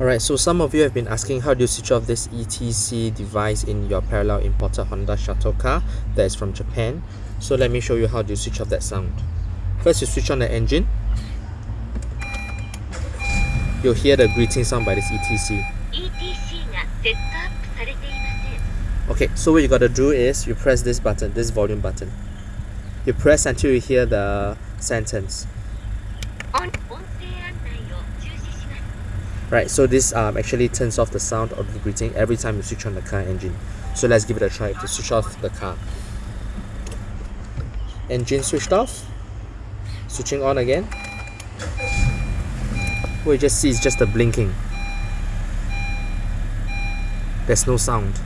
Alright, so some of you have been asking how do you switch off this ETC device in your parallel imported Honda shuttle car that is from Japan. So let me show you how do you switch off that sound. First you switch on the engine. You'll hear the greeting sound by this ETC. Okay, so what you gotta do is you press this button, this volume button. You press until you hear the sentence. Right, so this um, actually turns off the sound of the greeting every time you switch on the car engine. So let's give it a try to switch off the car. Engine switched off. Switching on again. You just see is just a blinking. There's no sound,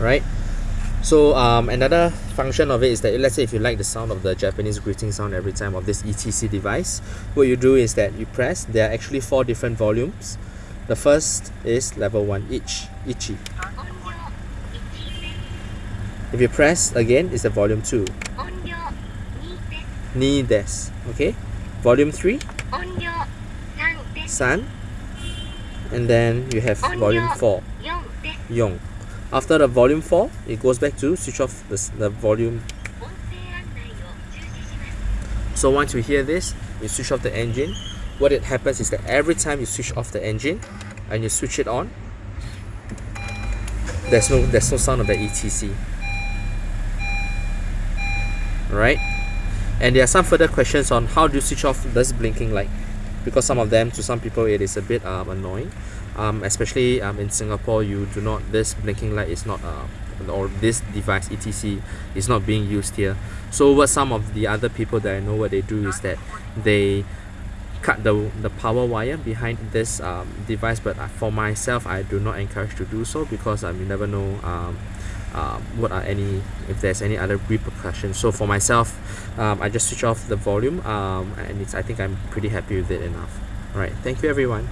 right? So um, another function of it is that let's say if you like the sound of the Japanese greeting sound every time of this ETC device, what you do is that you press, there are actually four different volumes the first is level 1 each, ichi. If you press again, it's the volume 2. Ni des. Okay? Volume 3. San. And then you have volume 4. Yong. After the volume 4, it goes back to switch off the, the volume. So once you hear this, you switch off the engine what it happens is that every time you switch off the engine and you switch it on there's no there's no sound of the ETC right? And there are some further questions on how do you switch off this blinking light? Because some of them to some people it is a bit um, annoying. Um, especially um, in Singapore you do not this blinking light is not uh, or this device ETC is not being used here. So what some of the other people that I know what they do is that they cut the, the power wire behind this um, device but uh, for myself I do not encourage to do so because um, you never know um, uh, what are any if there's any other repercussions. So for myself um, I just switch off the volume um, and it's I think I'm pretty happy with it enough. Alright thank you everyone